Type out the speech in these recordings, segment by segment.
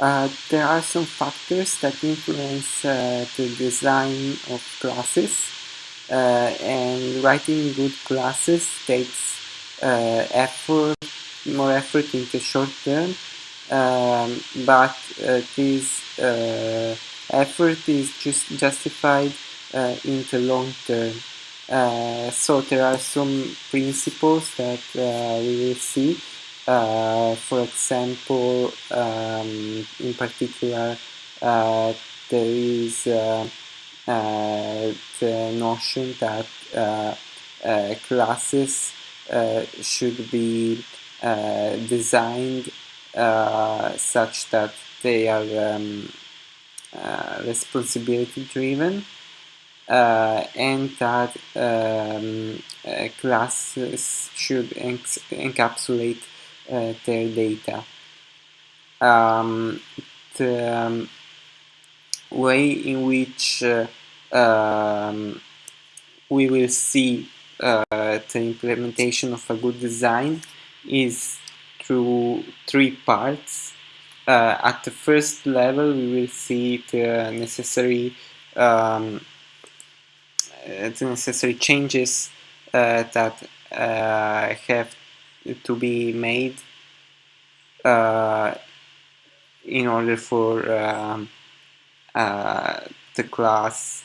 Uh, there are some factors that influence uh, the design of classes. Uh, and writing good classes takes uh, effort, more effort in the short term. Um, but uh, this effort is just justified in the long term. So there are some principles that we will see uh, for example, um, in particular, uh, there is uh, uh the notion that classes should be designed such that they are um, responsibility driven uh, and that um, uh, classes should encapsulate their data. Um, the um, way in which uh, um, we will see uh, the implementation of a good design is through three parts. Uh, at the first level, we will see the necessary um, the necessary changes uh, that uh, have to be made uh, in order for um, uh, the class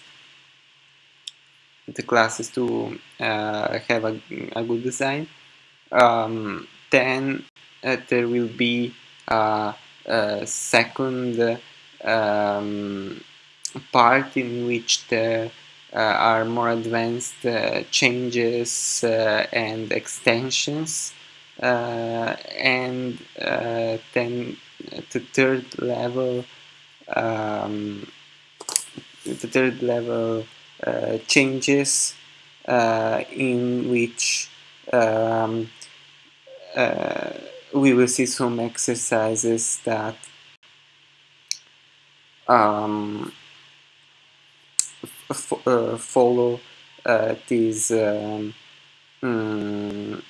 the classes to uh, have a, a, good design um, then there will be a, second um, part in which there uh, are more advanced uh, changes and extensions and uh, then the third level um, the third level uh, changes in which um, we will see some exercises that um, uh, follow uh, these um, mm,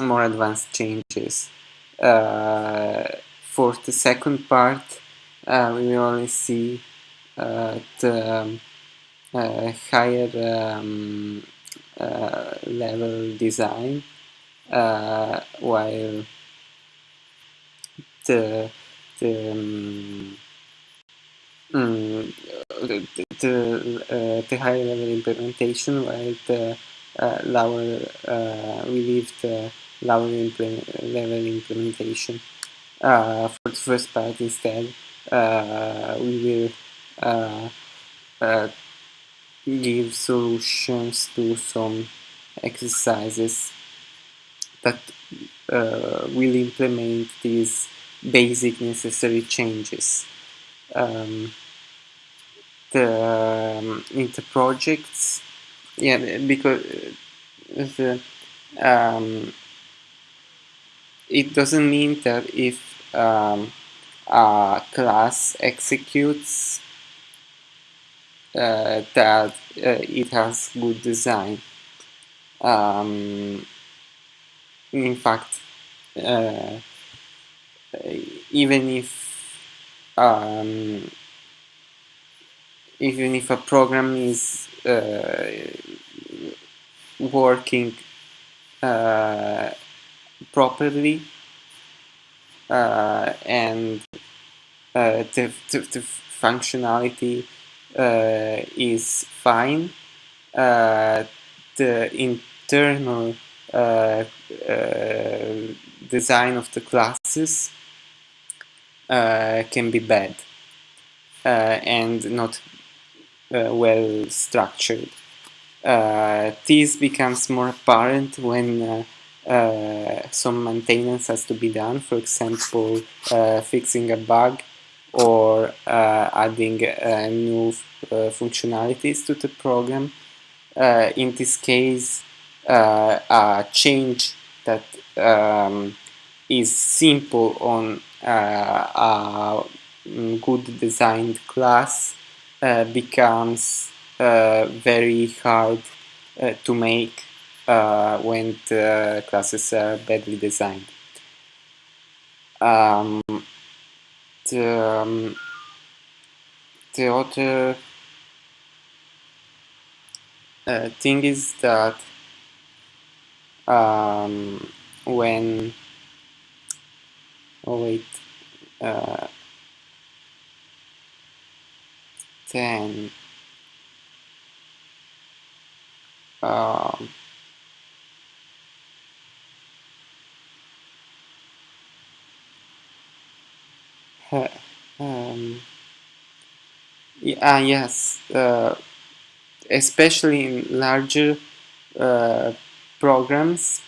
more advanced changes. Uh, for the second part, uh, we will only see uh, the um, uh, higher um, uh, level design, uh, while the the um, mm, the, the, the higher level implementation, while the lower we leave the level, level implementation. Uh, for the first part instead, uh, we will uh, uh, give solutions to some exercises that uh, will implement these basic necessary changes. Um, the um, projects, yeah, because the um, it doesn't mean that if um, a class executes uh, that uh, it has good design. Um, in fact, uh, even if um, even if a program is uh, working uh, properly uh, and uh, the, the, the, functionality uh, is fine. Uh, the internal uh, uh, design of the classes can be bad and not well structured. this becomes more apparent when uh, some maintenance has to be done, for example, uh, fixing a bug or uh, adding uh, new uh, functionalities to the program. In this case, a change that um, is simple on a good designed class becomes very hard to make when the classes are badly designed. Um, the um, the other uh, thing is that um, when oh wait uh, then um, um, yeah, yes uh, especially in larger uh, programs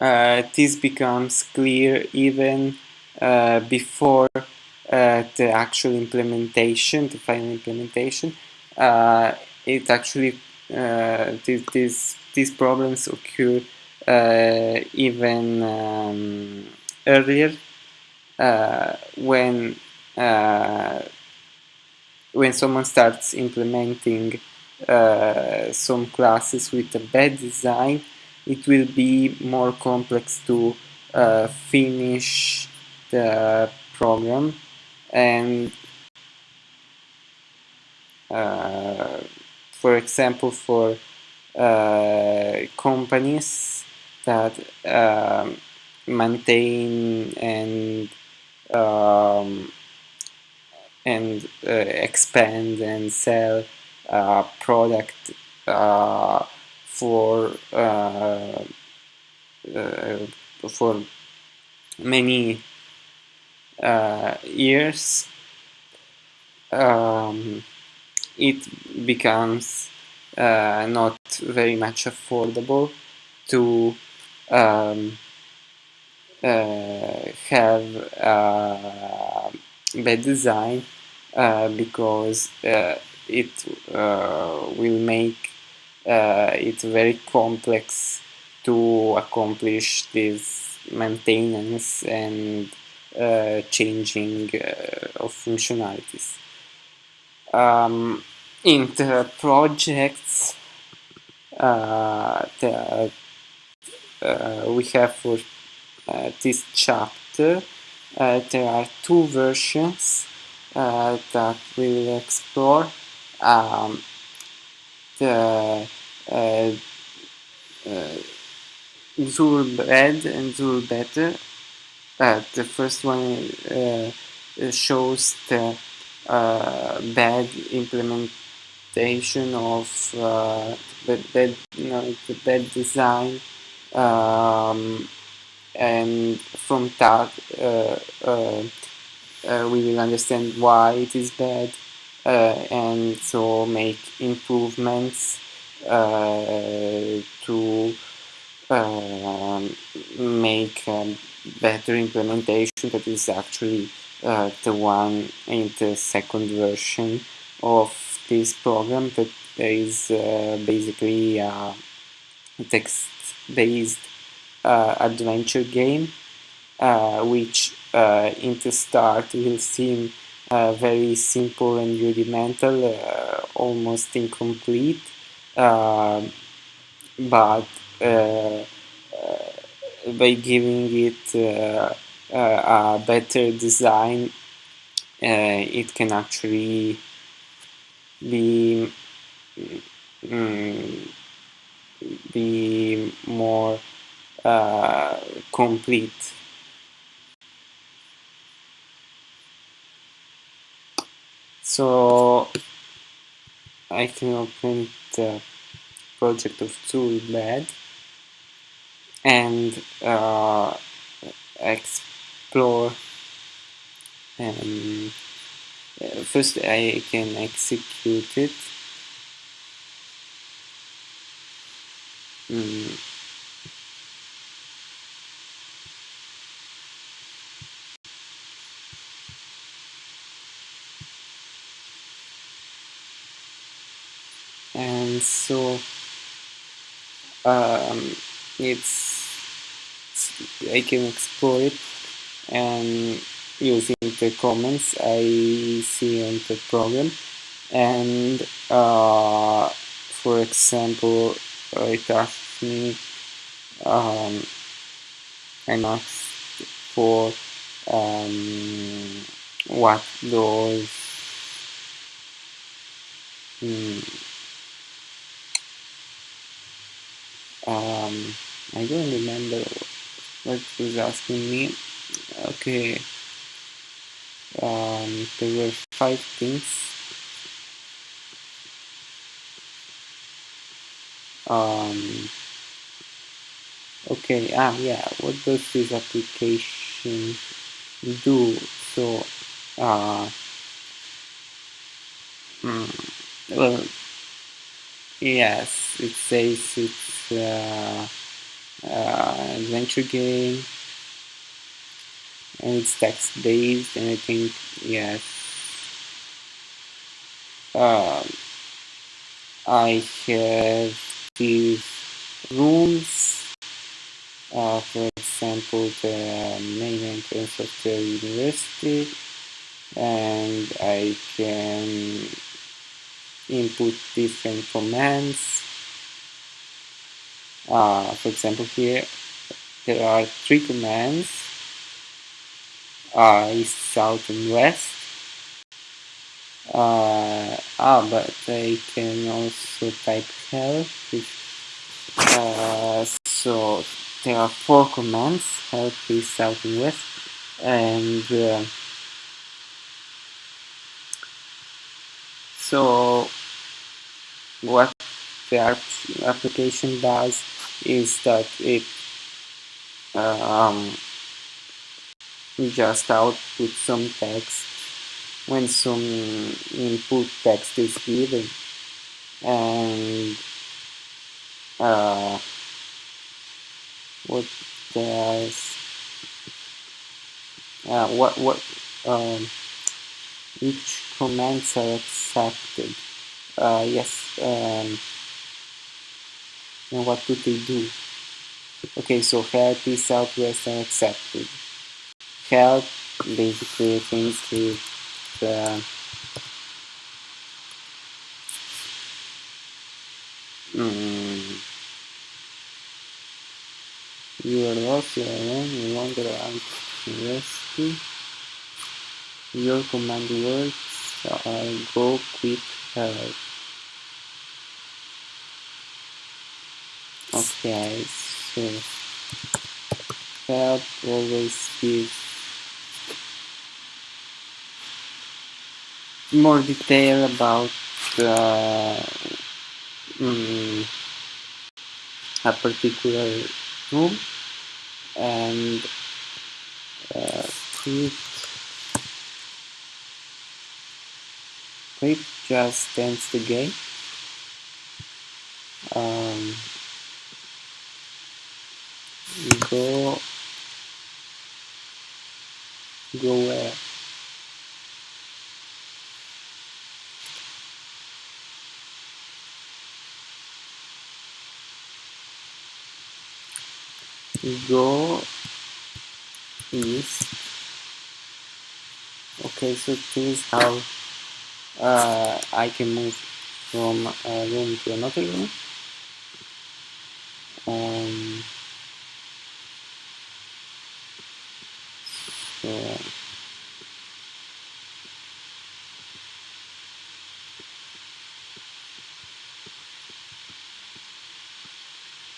uh, this becomes clear even uh, before uh, the actual implementation, the final implementation. Uh, it actually th these these problems occur even um, earlier when when someone starts implementing uh, some classes with a bad design it will be more complex to uh, finish the program and uh, for example for uh, companies that um, maintain and um, and uh, expand and sell uh, product uh, for uh, uh, for many years um, it becomes not very much affordable to um, have bad design uh, because uh, it uh, will make it very complex to accomplish this maintenance and changing of functionalities. Um, in the projects uh, uh, we have for uh, this chapter uh, there are two versions uh, that we'll explore. Um, the uh, zuul-bad and zuul-better. Uh, the first one uh, shows the uh, bad implementation of uh, the bad, you know, the bad design um, and from that uh, uh, uh, we will understand why it is bad and so make improvements to um, make a better implementation that is actually uh, the one in the second version of this program that is uh, basically a text-based Uh, adventure game uh, which uh, in the start will seem uh, very simple and rudimental, uh, almost incomplete, um, but by giving it a better design it can actually be mm, be more uh, complete. So I can open the project of zuul-bad and uh, explore um, first I can execute it mm. And so um, it's I can explore it. And using the comments I see on the program and uh, for example it asks me um, I asked for um, what those um, I don't remember what was asking me. Okay, um, there were five things. Um, okay, ah, yeah, what does this application do? So, uh, mm, well, yes, it says it's uh, uh, adventure game. And it's text based and I think yes. Um, I have these rooms uh, for example the main entrance of the university and I can input different commands. Uh, for example here there are three commands. Uh, east, south and west. Uh, ah, but I can also type help uh, so there are four commands help east, south and west. And uh, so what the application does is that it um, just output some text when some input text is given. And uh, what does uh, what what um, commands are accepted uh, yes um, and what do they do? Okay so help is southwest and accepted. Help basically things to uh, mm, you are lost you are alone you wander around university your command words are go quick help okay so help always gives more detail about uh, mm, a particular room and uh, quick quick just ends the game um, go go where? Go east. Okay so is how uh, I can move from a room to another room. Um, so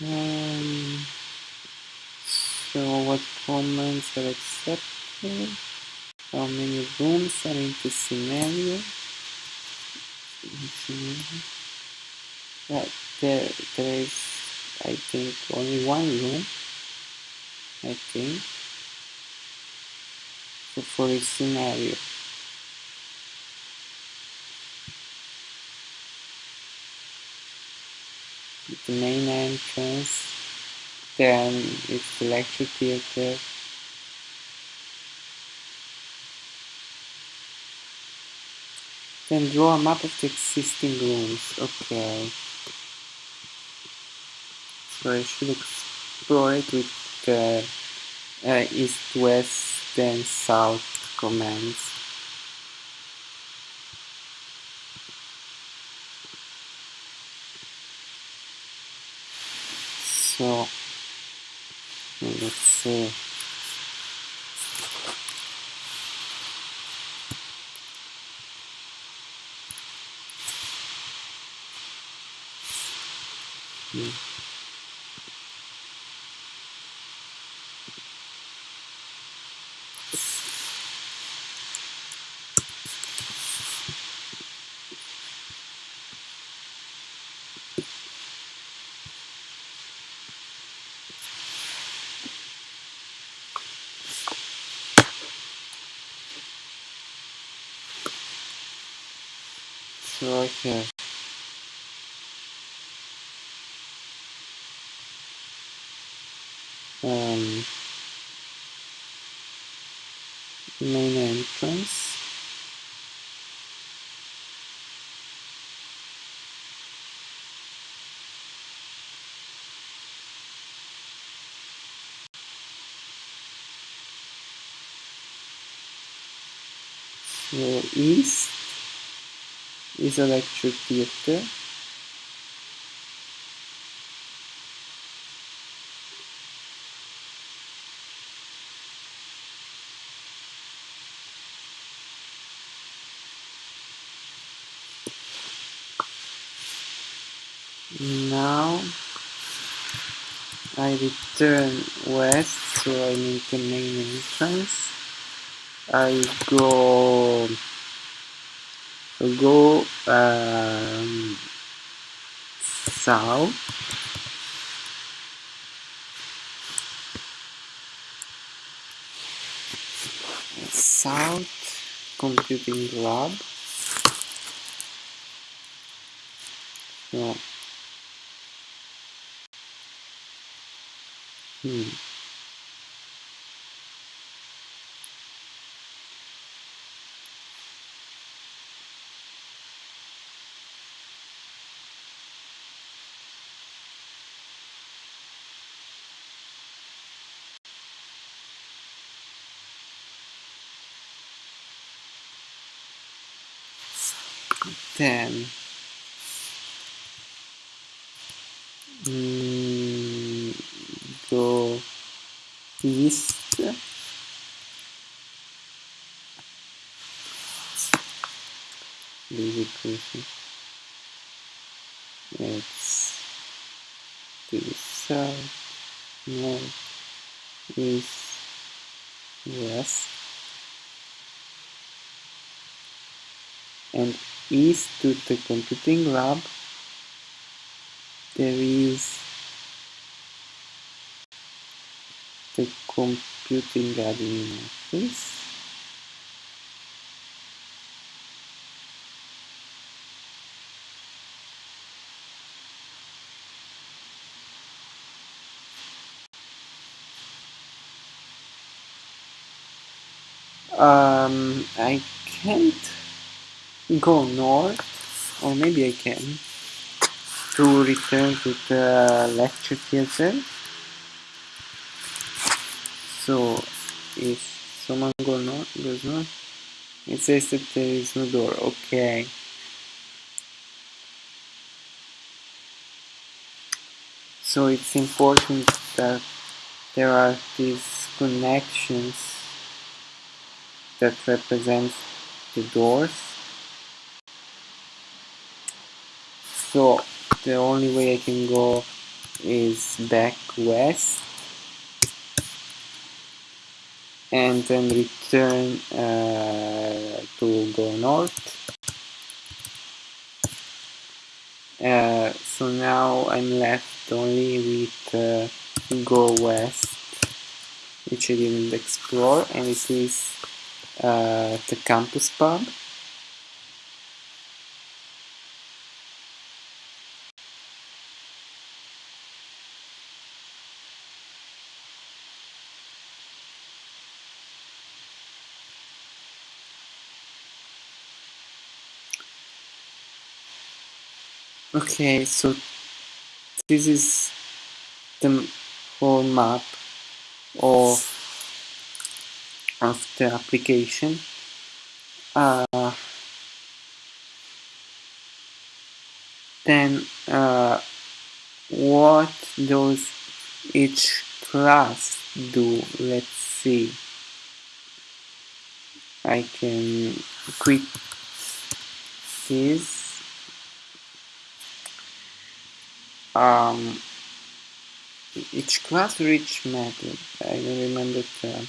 um, so what comments are accepted? How many rooms are in the scenario Mm-hmm. yeah, there, there is I think only one room I think so for each scenario. The main entrance then it's the lecture theater then draw a map of the existing rooms. Okay. So I should explore it with the uh, east west then south commands. So let's see I have um, main entrance. So east is a lecture theater now I return west so I make the main entrance. I go go um, south. South computing lab. No. Hmm. Then mm, go east question it's to the south north east west and east to the computing lab. There is the computing admin office. Um, I can't go north or maybe I can. To return to the lecture theater. So if someone go north, goes north it says that there is no door. Okay. So it's important that there are these connections that represent the doors so the only way I can go is back west and then return uh, to go north. Uh, so now I'm left only with uh, go west which I didn't explore and this is uh, the campus pub okay so this is the whole map of, of the application. Uh, then uh, what does each class do? Let's see. I can quit this um, each class or each method? I don't remember the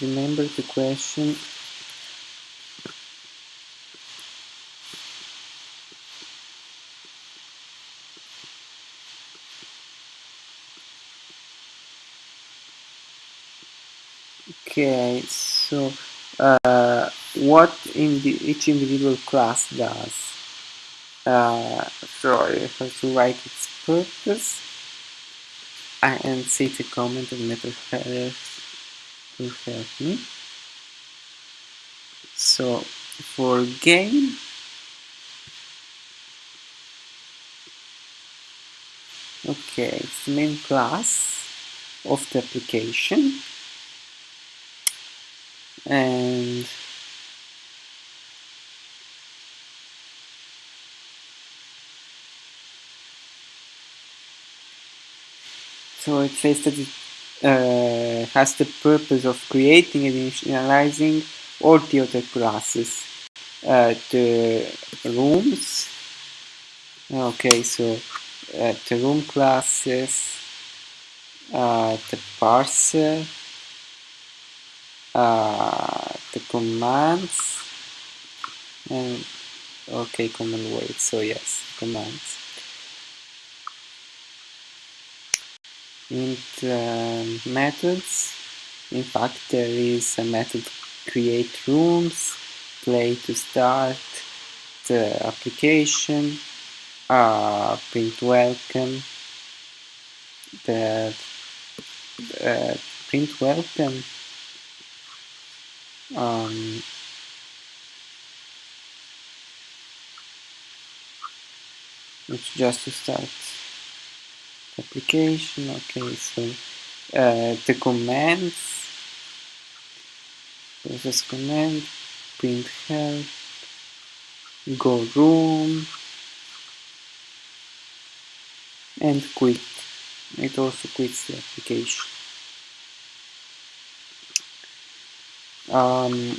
remember the question okay so uh, what in the, each individual class does. Uh, so have to write its purpose and set a comment of method to help me. So for game okay it's the main class of the application and so it says that it uh, has the purpose of creating and initializing all the other classes uh, the rooms. Okay so uh, the room classes uh, the parser uh, the commands. And okay command wait. So yes commands. And um, methods. In fact there is a method create rooms play to start the application uh, print welcome. The uh, print welcome um, it's just to start. The application okay so uh, the commands. Process command print help go room and quit. It also quits the application um,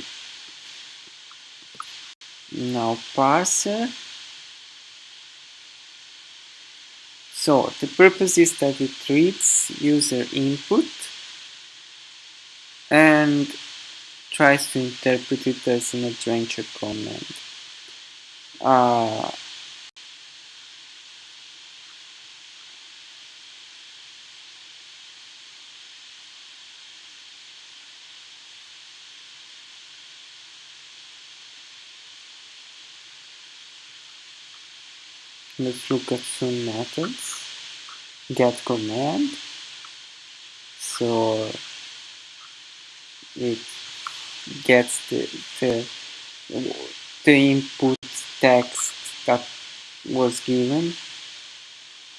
now parser so the purpose is that it reads user input and tries to interpret it as an adventure command uh, let's look at some methods get command. So it gets the, the, the input text that was given.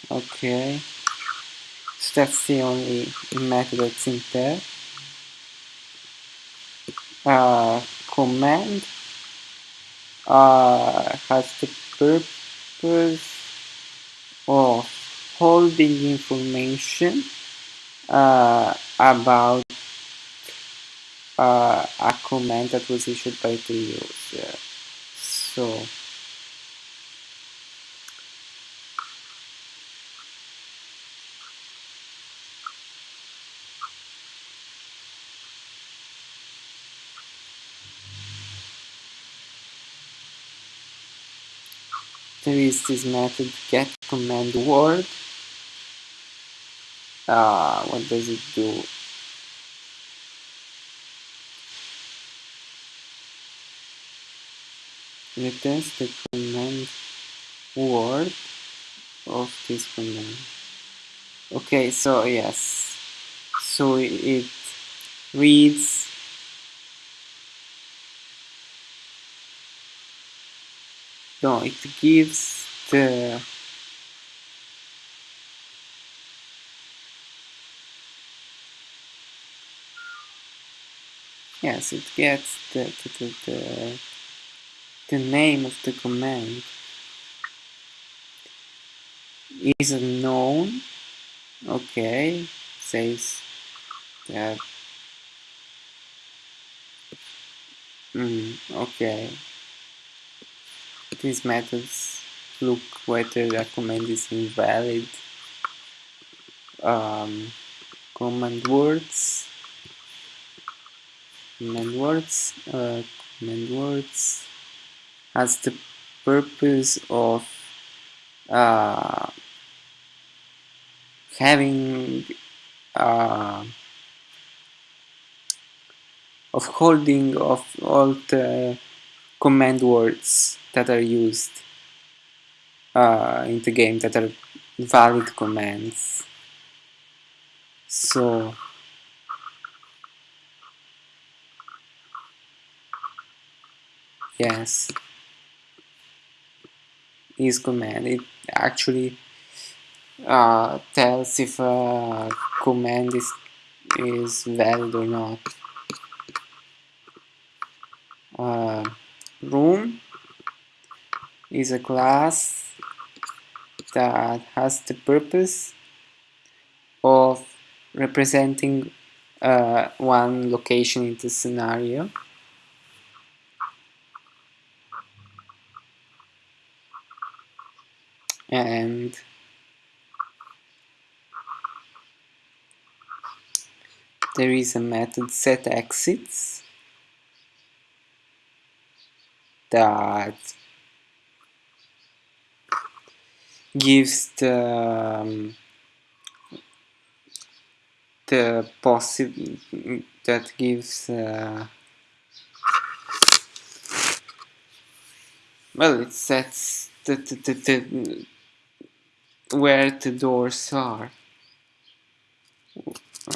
Okay. So that's the only method that's in there. Uh, command uh, has the purpose of holding information uh, about uh, a command that was issued by the user. So is this method get command word. Uh, what does it do? returns the command word of this command. Okay, so yes, so it reads no, it gives the yes, it gets the the, the, the, the name of the command. Is unknown. Okay. Says that. Mm, okay. These methods look whether a command is invalid um, command words command words uh, command words has the purpose of uh, having uh, of holding of all the command words that are used uh, in the game that are valid commands so yes. Is command it actually uh, tells if a command is is valid or not. Uh, room is a class that has the purpose of representing uh, one location in the scenario. And there is a method set exits that gives the um, the possible that gives uh, well it sets the, the, the, the where the doors are.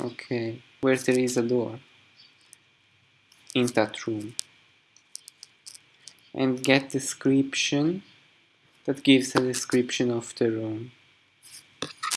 Okay where there is a door in that room. And get description that gives a description of the room